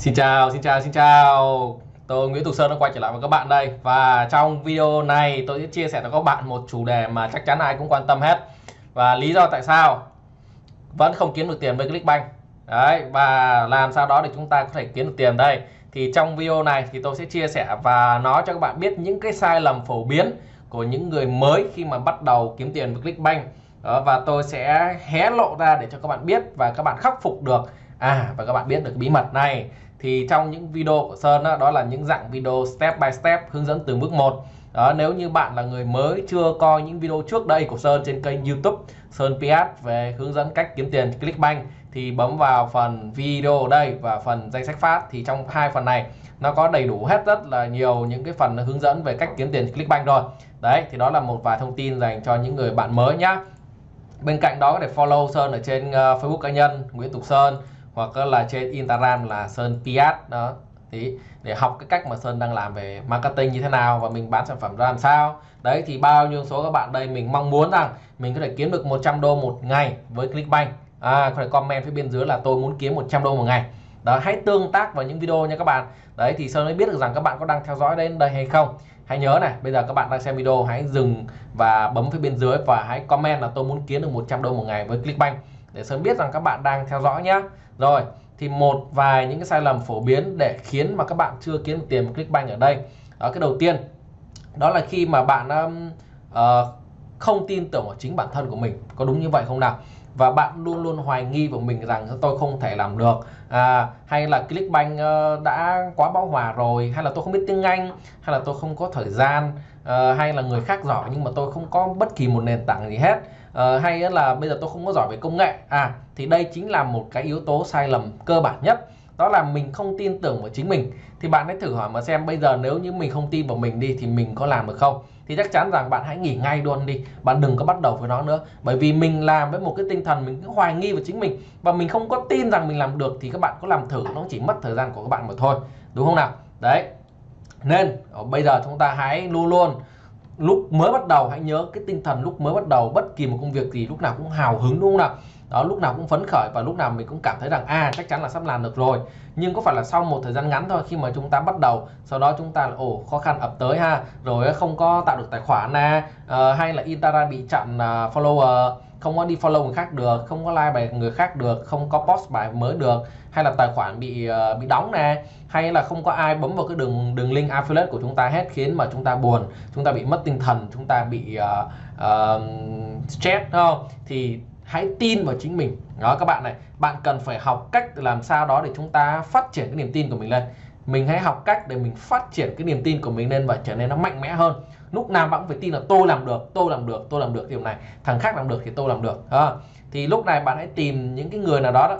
Xin chào, xin chào, xin chào. Tôi Nguyễn Tục Sơn đã quay trở lại với các bạn đây. Và trong video này tôi sẽ chia sẻ cho các bạn một chủ đề mà chắc chắn ai cũng quan tâm hết. Và lý do tại sao vẫn không kiếm được tiền với Clickbank. Đấy, và làm sao đó để chúng ta có thể kiếm được tiền đây. Thì trong video này thì tôi sẽ chia sẻ và nói cho các bạn biết những cái sai lầm phổ biến của những người mới khi mà bắt đầu kiếm tiền với Clickbank. Đó, Và tôi sẽ hé lộ ra để cho các bạn biết và các bạn khắc phục được. À và các bạn biết được bí mật này thì trong những video của Sơn đó, đó là những dạng video step by step hướng dẫn từng bước một. Đó nếu như bạn là người mới chưa coi những video trước đây của Sơn trên kênh YouTube Sơn PS về hướng dẫn cách kiếm tiền Clickbank thì bấm vào phần video ở đây và phần danh sách phát. Thì trong hai phần này nó có đầy đủ hết rất là nhiều những cái phần hướng dẫn về cách kiếm tiền Clickbank rồi. Đấy thì đó là một vài thông tin dành cho những người bạn mới nhá. Bên cạnh đó để follow Sơn ở trên uh, Facebook cá nhân Nguyễn Tục Sơn hoặc là trên Instagram là Sơn Piat đó. Thì để học cái cách mà Sơn đang làm về marketing như thế nào và mình bán sản phẩm ra làm sao. Đấy thì bao nhiêu số các bạn đây mình mong muốn rằng mình có thể kiếm được 100 đô một ngày với Clickbank. À, có thể comment phía bên dưới là tôi muốn kiếm 100 đô một ngày. Đó hãy tương tác vào những video nha các bạn. Đấy thì Sơn mới biết được rằng các bạn có đang theo dõi đến đây hay không. Hãy nhớ này bây giờ các bạn đang xem video hãy dừng và bấm phía bên dưới và hãy comment là tôi muốn kiếm được 100 đô một ngày với Clickbank để sớm biết rằng các bạn đang theo dõi nhé. Rồi thì một vài những cái sai lầm phổ biến để khiến mà các bạn chưa kiếm được tiền Clickbank ở đây. Đó cái đầu tiên đó là khi mà bạn um, uh, không tin tưởng vào chính bản thân của mình. Có đúng như vậy không nào? Và bạn luôn luôn hoài nghi vào mình rằng tôi không thể làm được. À, hay là Clickbank uh, đã quá bão hòa rồi hay là tôi không biết tiếng Anh hay là tôi không có thời gian uh, hay là người khác giỏi nhưng mà tôi không có bất kỳ một nền tảng gì hết uh, hay là bây giờ tôi không có giỏi về công nghệ. À thì đây chính là một cái yếu tố sai lầm cơ bản nhất. Đó là mình không tin tưởng vào chính mình. Thì bạn hãy thử hỏi mà xem bây giờ nếu như mình không tin vào mình đi thì mình có làm được không? Thì chắc chắn rằng bạn hãy nghỉ ngay luôn đi. Bạn đừng có bắt đầu với nó nữa. Bởi vì mình làm với một cái tinh thần mình cứ hoài nghi vào chính mình. Và mình không có tin rằng mình làm được thì các bạn có làm thử. Nó chỉ mất thời gian của các bạn mà thôi. Đúng không nào? Đấy. Nên ờ, bây giờ chúng ta hãy luôn luôn lúc mới bắt đầu hãy nhớ cái tinh thần lúc mới bắt đầu bất kỳ một công việc gì lúc nào cũng hào hứng đúng không nào? Đó lúc nào cũng phấn khởi và lúc nào mình cũng cảm thấy rằng à chắc chắn là sắp làm được rồi. Nhưng có phải là sau một thời gian ngắn thôi khi mà chúng ta bắt đầu sau đó chúng ta là ồ khó khăn ập tới ha rồi không có tạo được tài khoản nè à, hay là Instagram bị chặn uh, follower không có đi follow người khác được không có like bài người khác được không có post bài mới được hay là tài khoản bị uh, bị đóng nè hay là không có ai bấm vào cái đường đường link affiliate của chúng ta hết khiến mà chúng ta buồn chúng ta bị mất tinh thần chúng ta bị uh, uh, stress không? Thì hãy tin vào chính mình. Đó các bạn này bạn cần phải học cách làm sao đó để chúng ta phát triển cái niềm tin của mình lên. Mình hãy học cách để mình phát triển cái niềm tin của mình lên và trở nên nó mạnh mẽ hơn lúc nào bạn cũng phải tin là tôi làm được tôi làm được tôi làm được điều này. Thằng khác làm được thì tôi làm được. À, thì lúc này bạn hãy tìm những cái người nào đó đó,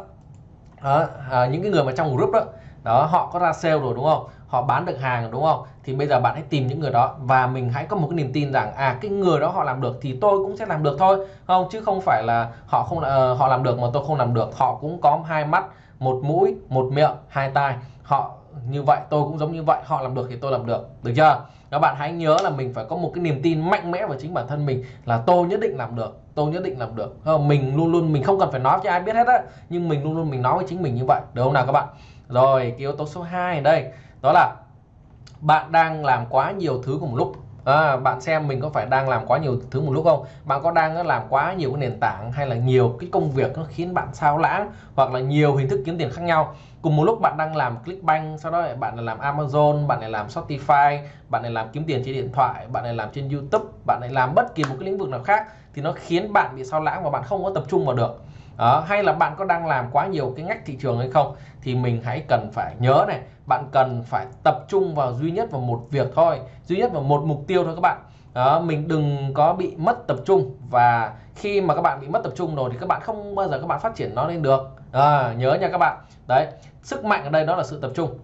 à, à, những cái người mà trong group đó. Đó họ có ra sale rồi đúng không? Họ bán được hàng đúng không? Thì bây giờ bạn hãy tìm những người đó và mình hãy có một cái niềm tin rằng à cái người đó họ làm được thì tôi cũng sẽ làm được thôi. Không chứ không phải là họ không uh, họ làm được mà tôi không làm được. Họ cũng có hai mắt một mũi một miệng hai tai. Họ như vậy tôi cũng giống như vậy. Họ làm được thì tôi làm được. Được chưa? Các bạn hãy nhớ là mình phải có một cái niềm tin mạnh mẽ vào chính bản thân mình là tôi nhất định làm được, tôi nhất định làm được. Mình luôn luôn, mình không cần phải nói cho ai biết hết á, nhưng mình luôn luôn mình nói với chính mình như vậy. Được không nào các bạn? Rồi, cái yếu tố số 2 đây, đó là bạn đang làm quá nhiều thứ cùng lúc à, bạn xem mình có phải đang làm quá nhiều thứ một lúc không? Bạn có đang làm quá nhiều cái nền tảng hay là nhiều cái công việc nó khiến bạn sao lãng hoặc là nhiều hình thức kiếm tiền khác nhau? Cùng một lúc bạn đang làm Clickbank sau đó bạn lại làm Amazon bạn lại làm Shopify bạn lại làm kiếm tiền trên điện thoại bạn lại làm trên YouTube bạn lại làm bất kỳ một cái lĩnh vực nào khác thì nó khiến bạn bị sao lãng và bạn không có tập trung vào được đó, hay là bạn có đang làm quá nhiều cái ngách thị trường hay không thì mình hãy cần phải nhớ này bạn cần phải tập trung vào duy nhất vào một việc thôi duy nhất vào một mục tiêu thôi các bạn. Đó, mình đừng có bị mất tập trung và khi mà các bạn bị mất tập trung rồi thì các bạn không bao giờ các bạn phát triển nó lên được. À, nhớ nha các bạn. Đấy sức mạnh ở đây đó là sự tập trung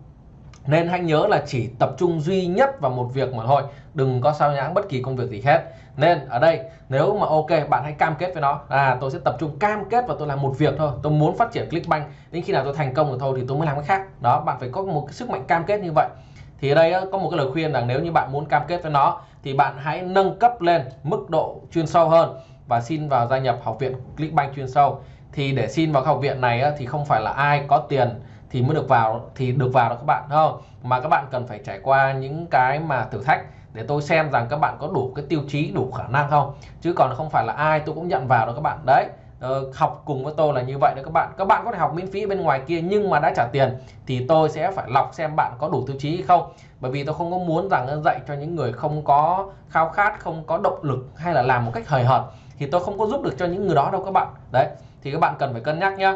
nên hãy nhớ là chỉ tập trung duy nhất vào một việc mà thôi, đừng có sao nhãng bất kỳ công việc gì hết. Nên ở đây, nếu mà ok, bạn hãy cam kết với nó. À tôi sẽ tập trung cam kết và tôi làm một việc thôi. Tôi muốn phát triển Clickbank, đến khi nào tôi thành công rồi thôi thì tôi mới làm cái khác. Đó, bạn phải có một cái sức mạnh cam kết như vậy. Thì ở đây có một cái lời khuyên rằng nếu như bạn muốn cam kết với nó, thì bạn hãy nâng cấp lên mức độ chuyên sâu hơn và xin vào gia nhập học viện Clickbank chuyên sâu. Thì để xin vào học viện này thì không phải là ai có tiền thì mới được vào, thì được vào đó các bạn không? Mà các bạn cần phải trải qua những cái mà thử thách để tôi xem rằng các bạn có đủ cái tiêu chí, đủ khả năng không? Chứ còn không phải là ai tôi cũng nhận vào đó các bạn. Đấy ờ, học cùng với tôi là như vậy đấy các bạn. Các bạn có thể học miễn phí bên ngoài kia nhưng mà đã trả tiền thì tôi sẽ phải lọc xem bạn có đủ tiêu chí hay không. Bởi vì tôi không có muốn rằng dạy cho những người không có khao khát, không có động lực hay là làm một cách hời hợt thì tôi không có giúp được cho những người đó đâu các bạn. Đấy, thì các bạn cần phải cân nhắc nhé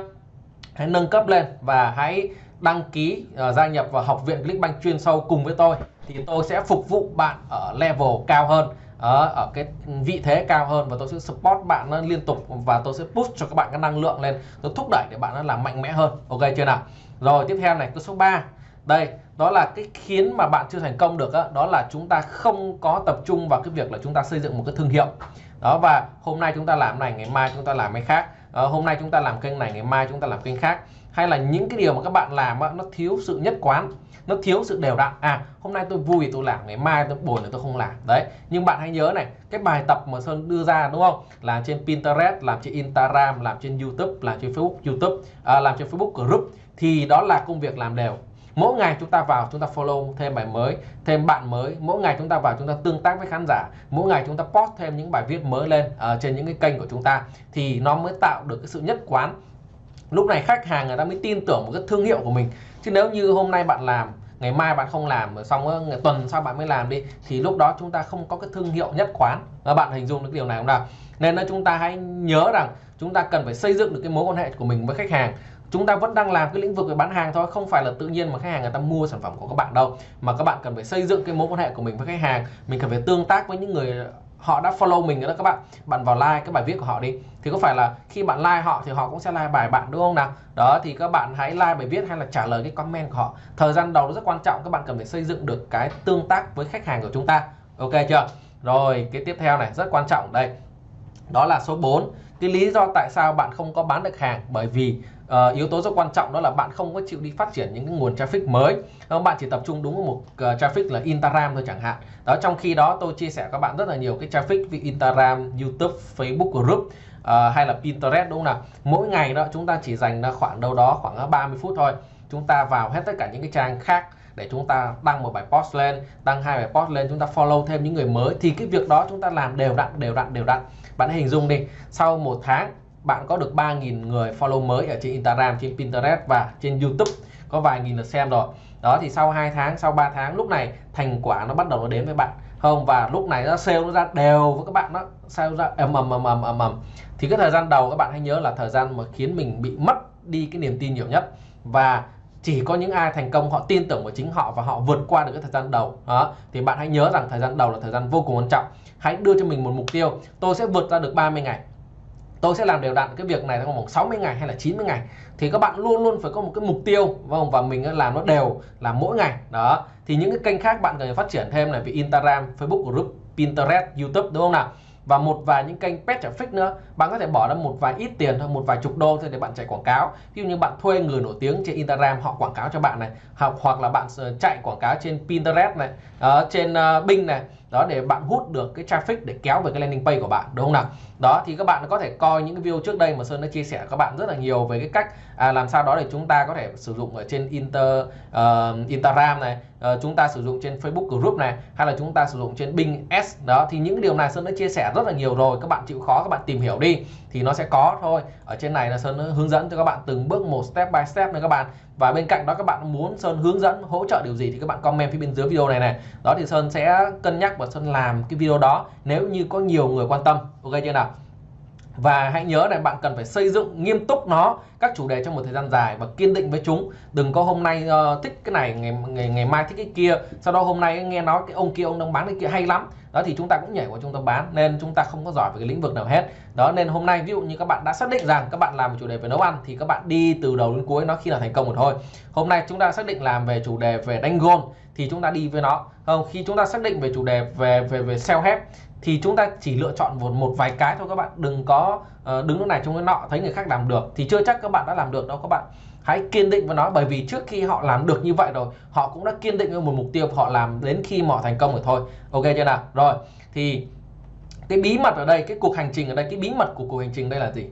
hãy nâng cấp lên và hãy đăng ký uh, gia nhập vào học viện Clickbank chuyên sâu cùng với tôi. Thì tôi sẽ phục vụ bạn ở level cao hơn ở, ở cái vị thế cao hơn và tôi sẽ support bạn nó liên tục và tôi sẽ push cho các bạn cái năng lượng lên. Tôi thúc đẩy để bạn nó làm mạnh mẽ hơn. Ok chưa nào? Rồi tiếp theo này cái số 3 đây đó là cái khiến mà bạn chưa thành công được đó, đó là chúng ta không có tập trung vào cái việc là chúng ta xây dựng một cái thương hiệu. Đó và hôm nay chúng ta làm này ngày mai chúng ta làm cái khác à, hôm nay chúng ta làm kênh này ngày mai chúng ta làm kênh khác. Hay là những cái điều mà các bạn làm nó thiếu sự nhất quán nó thiếu sự đều đặn. À hôm nay tôi vui tôi làm ngày mai tôi buồn thì tôi không làm. Đấy nhưng bạn hãy nhớ này cái bài tập mà Sơn đưa ra đúng không? Là trên Pinterest làm trên Instagram làm trên YouTube làm trên Facebook YouTube à, làm trên Facebook group thì đó là công việc làm đều mỗi ngày chúng ta vào chúng ta follow thêm bài mới thêm bạn mới. Mỗi ngày chúng ta vào chúng ta tương tác với khán giả. Mỗi ngày chúng ta post thêm những bài viết mới lên uh, trên những cái kênh của chúng ta. Thì nó mới tạo được cái sự nhất quán. Lúc này khách hàng người ta mới tin tưởng một cái thương hiệu của mình. Chứ nếu như hôm nay bạn làm ngày mai bạn không làm xong ngày tuần sau bạn mới làm đi thì lúc đó chúng ta không có cái thương hiệu nhất quán. Và bạn hình dung được điều này không nào? Nên là chúng ta hãy nhớ rằng chúng ta cần phải xây dựng được cái mối quan hệ của mình với khách hàng chúng ta vẫn đang làm cái lĩnh vực về bán hàng thôi, không phải là tự nhiên mà khách hàng người ta mua sản phẩm của các bạn đâu. Mà các bạn cần phải xây dựng cái mối quan hệ của mình với khách hàng, mình cần phải tương tác với những người họ đã follow mình đó các bạn. Bạn vào like cái bài viết của họ đi. Thì có phải là khi bạn like họ thì họ cũng sẽ like bài bạn, đúng không nào? Đó, thì các bạn hãy like bài viết hay là trả lời cái comment của họ. Thời gian đầu rất quan trọng, các bạn cần phải xây dựng được cái tương tác với khách hàng của chúng ta. Ok chưa? Rồi, cái tiếp theo này, rất quan trọng đây. Đó là số 4 cái lý do tại sao bạn không có bán được hàng, bởi vì uh, yếu tố rất quan trọng đó là bạn không có chịu đi phát triển những cái nguồn traffic mới. Bạn chỉ tập trung đúng một uh, traffic là Instagram thôi chẳng hạn. Đó trong khi đó tôi chia sẻ các bạn rất là nhiều cái traffic vì Instagram YouTube Facebook group uh, hay là Pinterest đúng không nào? Mỗi ngày đó chúng ta chỉ dành ra khoảng đâu đó khoảng 30 phút thôi. Chúng ta vào hết tất cả những cái trang khác để chúng ta đăng một bài post lên đăng hai bài post lên chúng ta follow thêm những người mới. Thì cái việc đó chúng ta làm đều đặn đều đặn đều đặn. Bạn hình dung đi sau một tháng bạn có được 3.000 người follow mới ở trên Instagram, trên Pinterest và trên YouTube. Có vài nghìn lượt xem rồi. Đó, thì sau 2 tháng, sau 3 tháng, lúc này thành quả nó bắt đầu nó đến với bạn. Không, và lúc này nó sale nó ra đều với các bạn nó sale ra ầm ầm ầm ầm ầm ầm. Thì cái thời gian đầu các bạn hãy nhớ là thời gian mà khiến mình bị mất đi cái niềm tin nhiều nhất. Và chỉ có những ai thành công, họ tin tưởng vào chính họ và họ vượt qua được cái thời gian đầu. Đó, thì bạn hãy nhớ rằng thời gian đầu là thời gian vô cùng quan trọng. Hãy đưa cho mình một mục tiêu. Tôi sẽ vượt ra được 30 ngày tôi sẽ làm đều đặn cái việc này trong vòng 60 ngày hay là 90 ngày. Thì các bạn luôn luôn phải có một cái mục tiêu vâng và mình làm nó đều là mỗi ngày. Đó. Thì những cái kênh khác bạn cần phải phát triển thêm là vì Instagram Facebook group Pinterest YouTube đúng không nào? Và một vài những kênh pet traffic nữa. Bạn có thể bỏ ra một vài ít tiền thôi một vài chục đô thôi để bạn chạy quảng cáo. Ví dụ như bạn thuê người nổi tiếng trên Instagram họ quảng cáo cho bạn này hoặc hoặc là bạn ờ, chạy quảng cáo trên Pinterest này ở trên uh, Bing này đó để bạn hút được cái traffic để kéo về cái landing page của bạn đúng không nào? Đó thì các bạn có thể coi những cái video trước đây mà Sơn đã chia sẻ các bạn rất là nhiều về cái cách à, làm sao đó để chúng ta có thể sử dụng ở trên Inter uh, Instagram này uh, chúng ta sử dụng trên Facebook group này hay là chúng ta sử dụng trên Bing S. Đó thì những điều này Sơn đã chia sẻ rất là nhiều rồi. Các bạn chịu khó các bạn tìm hiểu đi thì nó sẽ có thôi. Ở trên này là Sơn hướng dẫn cho các bạn từng bước một step by step này các bạn. Và bên cạnh đó các bạn muốn Sơn hướng dẫn, hỗ trợ điều gì thì các bạn comment phía bên dưới video này này. Đó thì Sơn sẽ cân nhắc và Sơn làm cái video đó nếu như có nhiều người quan tâm. Ok chưa nào? Và hãy nhớ này bạn cần phải xây dựng nghiêm túc nó các chủ đề trong một thời gian dài và kiên định với chúng. Đừng có hôm nay uh, thích cái này ngày ngày ngày mai thích cái kia sau đó hôm nay nghe nói cái ông kia ông đang bán cái kia hay lắm. Đó thì chúng ta cũng nhảy vào chúng ta bán nên chúng ta không có giỏi về cái lĩnh vực nào hết. Đó nên hôm nay ví dụ như các bạn đã xác định rằng các bạn làm chủ đề về nấu ăn thì các bạn đi từ đầu đến cuối nó khi là thành công rồi thôi hôm nay chúng ta xác định làm về chủ đề về đánh gôn thì chúng ta đi với nó. Không khi chúng ta xác định về chủ đề về về về self help thì chúng ta chỉ lựa chọn một một vài cái thôi các bạn. Đừng có uh, đứng lúc này trong cái nọ thấy người khác làm được thì chưa chắc các bạn đã làm được đâu các bạn. Hãy kiên định với nó bởi vì trước khi họ làm được như vậy rồi họ cũng đã kiên định với một mục tiêu họ làm đến khi họ thành công rồi thôi. Ok chưa nào? Rồi thì cái bí mật ở đây cái cuộc hành trình ở đây cái bí mật của cuộc hành trình đây là gì?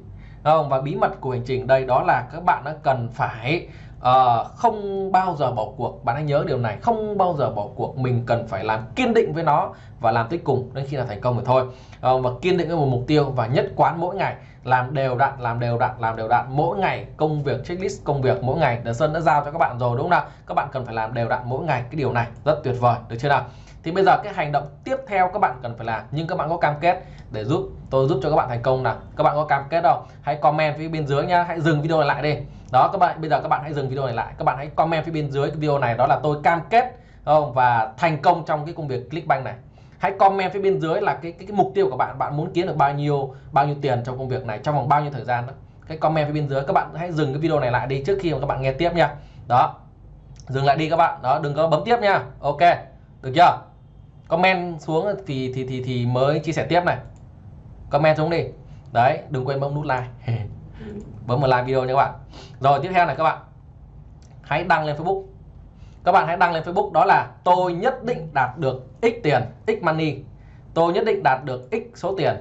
Không? Và bí mật của hành trình đây đó là các bạn đã cần phải à, không bao giờ bỏ cuộc. Bạn hãy nhớ điều này. Không bao giờ bỏ cuộc. Mình cần phải làm kiên định với nó và làm tới cùng đến khi là thành công rồi thôi. À, và kiên định với một mục tiêu và nhất quán mỗi ngày. Làm đều đặn làm đều đặn làm đều đặn mỗi ngày. Công việc checklist công việc mỗi ngày. Đờ Sơn đã giao cho các bạn rồi đúng không nào? Các bạn cần phải làm đều đặn mỗi ngày. Cái điều này rất tuyệt vời. Được chưa nào? Thì bây giờ cái hành động tiếp theo các bạn cần phải làm nhưng các bạn có cam kết để giúp tôi giúp cho các bạn thành công nào. Các bạn có cam kết đâu hãy comment phía bên dưới nhá hãy dừng video này lại đi. Đó các bạn bây giờ các bạn hãy dừng video này lại. Các bạn hãy comment phía bên dưới cái video này đó là tôi cam kết không? Và thành công trong cái công việc Clickbank này. Hãy comment phía bên dưới là cái, cái cái mục tiêu của bạn bạn muốn kiếm được bao nhiêu bao nhiêu tiền trong công việc này trong vòng bao nhiêu thời gian đó. Cái comment phía bên dưới. Các bạn hãy dừng cái video này lại đi trước khi mà các bạn nghe tiếp nha. Đó dừng lại đi các bạn. Đó đừng có bấm tiếp nha. Ok được chưa? Comment xuống thì thì thì thì mới chia sẻ tiếp này. Comment xuống đi. Đấy đừng quên bấm nút like. Bấm vào like video nha các bạn. Rồi tiếp theo này các bạn. Hãy đăng lên Facebook. Các bạn hãy đăng lên Facebook đó là tôi nhất định đạt được x tiền x money. Tôi nhất định đạt được x số tiền.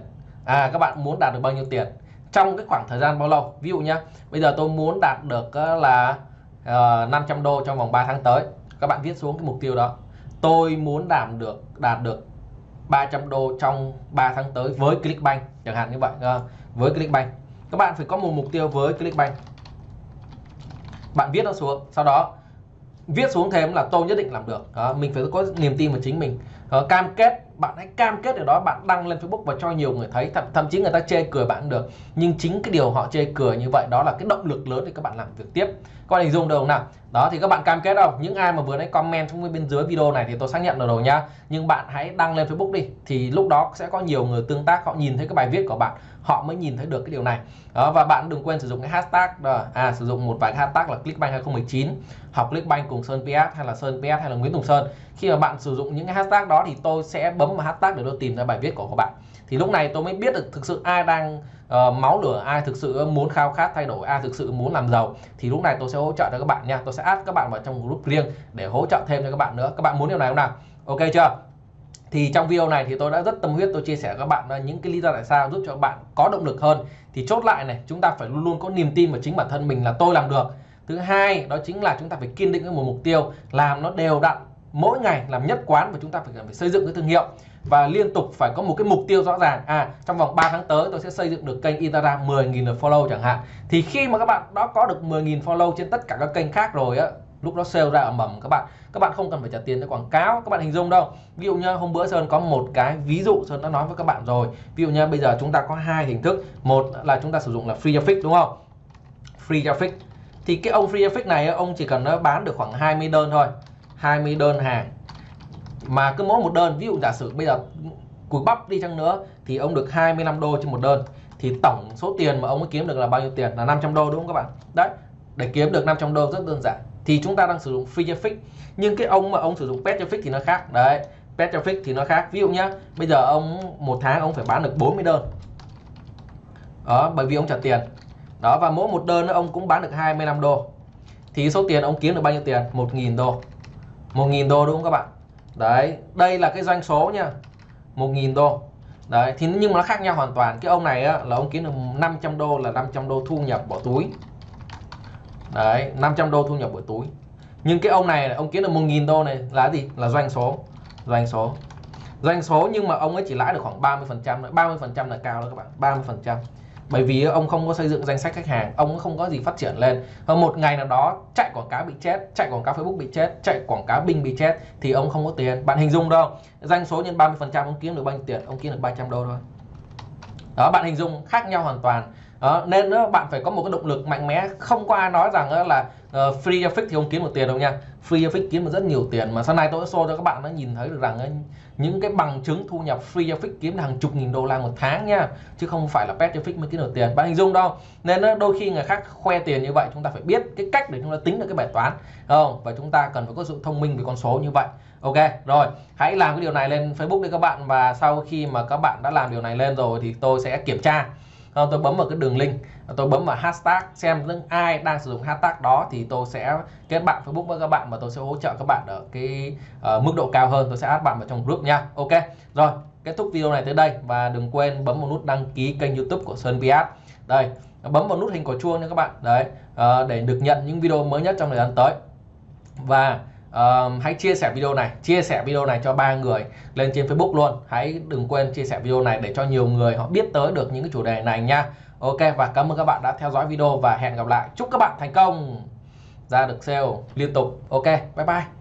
À các bạn muốn đạt được bao nhiêu tiền? Trong cái khoảng thời gian bao lâu? Ví dụ nhá bây giờ tôi muốn đạt được ờ, là ờ, uh, 500 đô trong vòng 3 tháng tới. Các bạn viết xuống cái mục tiêu đó tôi muốn đạt được đạt được 300 đô trong 3 tháng tới với Clickbank. Chẳng hạn như vậy à, với Clickbank. Các bạn phải có một mục tiêu với Clickbank. Bạn viết nó xuống. Sau đó viết xuống thêm là tôi nhất định làm được. Đó, mình phải có niềm tin vào chính mình đó, cam kết bạn hãy cam kết điều đó bạn đăng lên Facebook và cho nhiều người thấy thậm, thậm chí người ta chê cười bạn được. Nhưng chính cái điều họ chê cười như vậy đó là cái động lực lớn để các bạn làm việc tiếp. Các bạn hình dung được không nào? Đó thì các bạn cam kết đâu những ai mà vừa nãy comment trong bên dưới video này thì tôi xác nhận được rồi nhá nhưng bạn hãy đăng lên Facebook đi thì lúc đó sẽ có nhiều người tương tác họ nhìn thấy cái bài viết của bạn họ mới nhìn thấy được cái điều này. Đó, và bạn đừng quên sử dụng cái hashtag đó, à sử dụng một vài hashtag là Clickbank 2019 học Clickbank cùng Sơn PS hay là Sơn PS hay là Nguyễn Tùng Sơn. Khi mà bạn sử dụng những cái hashtag đó đó thì tôi sẽ bấm vào hashtag để tôi tìm ra bài viết của các bạn. Thì lúc này tôi mới biết được thực sự ai đang uh, máu lửa ai thực sự muốn khao khát thay đổi ai thực sự muốn làm giàu. Thì lúc này tôi sẽ hỗ trợ cho các bạn nha. Tôi sẽ add các bạn vào trong group riêng để hỗ trợ thêm cho các bạn nữa. Các bạn muốn điều này không nào? Ok chưa? Thì trong video này thì tôi đã rất tâm huyết tôi chia sẻ với các bạn ờ, những cái lý do tại sao giúp cho các bạn có động lực hơn. Thì chốt lại này chúng ta phải luôn luôn có niềm tin vào chính bản thân mình là tôi làm được. Thứ hai đó chính là chúng ta phải kiên định với một mục tiêu làm nó đều đặn mỗi ngày làm nhất quán và chúng ta phải, phải xây dựng cái thương hiệu và liên tục phải có một cái mục tiêu rõ ràng. À trong vòng 3 tháng tới tôi sẽ xây dựng được kênh Instagram 10.000 lượt follow chẳng hạn. Thì khi mà các bạn đã có được 10.000 follow trên tất cả các kênh khác rồi á lúc đó sale ra ở mầm các bạn các bạn không cần phải trả tiền cho quảng cáo các bạn hình dung đâu. Ví dụ như hôm bữa sơn có một cái ví dụ sơn đã nói với các bạn rồi. Ví dụ như bây giờ chúng ta có hai hình thức. Một là chúng ta sử dụng là free traffic đúng không? Free traffic. Thì cái ông free traffic này ông chỉ cần nó bán được khoảng 20 đơn thôi. 20 đơn hàng. Mà cứ mỗi một đơn, ví dụ giả sử bây giờ cùi bắp đi chăng nữa, thì ông được 25 đô trên một đơn. Thì tổng số tiền mà ông ấy kiếm được là bao nhiêu tiền? Là 500 đô, đúng không các bạn? Đấy, để kiếm được 500 đô rất đơn giản. Thì chúng ta đang sử dụng free traffic nhưng cái ông mà ông sử dụng pet traffic thì nó khác. Đấy, pet traffic thì nó khác. Ví dụ nhá, bây giờ ông, một tháng ông phải bán được 40 đơn. Đó, bởi vì ông trả tiền. Đó, và mỗi một đơn ông cũng bán được 25 đô. Thì số tiền ông kiếm được bao nhiêu tiền? 1.000 đô. 1.000 đô đúng không các bạn? Đấy đây là cái doanh số nha. 1.000 đô. Đấy thì nhưng mà nó khác nhau hoàn toàn. Cái ông này á, là ông kiếm được 500 đô là 500 đô thu nhập bỏ túi. Đấy 500 đô thu nhập bỏ túi. Nhưng cái ông này ông kiếm được 1.000 đô này là gì? Là doanh số. Doanh số. Doanh số nhưng mà ông ấy chỉ lãi được khoảng 30 phần trăm 30 phần trăm là cao đó các bạn. 30 phần trăm bởi vì ông không có xây dựng danh sách khách hàng, ông không có gì phát triển lên. Và một ngày nào đó, chạy quảng cáo bị chết, chạy quảng cáo Facebook bị chết, chạy quảng cáo Bing bị chết, thì ông không có tiền. Bạn hình dung đâu, doanh số nhân 30 phần trăm ông kiếm được bao nhiêu tiền? Ông kiếm được 300 đô thôi. Đó, bạn hình dung khác nhau hoàn toàn đó, nên đó, bạn phải có một cái động lực mạnh mẽ. Không có ai nói rằng đó là uh, free traffic thì không kiếm được tiền đâu nha. Free traffic kiếm được rất nhiều tiền mà. Sau này tôi sẽ show cho các bạn nó nhìn thấy được rằng những cái bằng chứng thu nhập free traffic kiếm hàng chục nghìn đô la một tháng nha. Chứ không phải là pet traffic mới kiếm được tiền. Bạn hình dung đâu? Nên đó, đôi khi người khác khoe tiền như vậy chúng ta phải biết cái cách để chúng ta tính được cái bài toán không? Và chúng ta cần phải có sự thông minh về con số như vậy. Ok rồi. Hãy làm cái điều này lên Facebook đi các bạn. Và sau khi mà các bạn đã làm điều này lên rồi thì tôi sẽ kiểm tra. Ờ, tôi bấm vào cái đường link. Ờ, tôi bấm vào hashtag xem những ai đang sử dụng hashtag đó thì tôi sẽ kết bạn Facebook với các bạn và tôi sẽ hỗ trợ các bạn ở cái uh, mức độ cao hơn. Tôi sẽ add bạn vào trong group nha. Ok rồi kết thúc video này tới đây và đừng quên bấm vào nút đăng ký kênh YouTube của Sơn Viat. Đây bấm vào nút hình quả chuông nha các bạn. Đấy uh, để được nhận những video mới nhất trong thời gian tới. Và uh, hãy chia sẻ video này chia sẻ video này cho ba người lên trên Facebook luôn. Hãy đừng quên chia sẻ video này để cho nhiều người họ biết tới được những cái chủ đề này nha. Ok và cảm ơn các bạn đã theo dõi video và hẹn gặp lại. Chúc các bạn thành công. Ra được sale liên tục. Ok bye bye.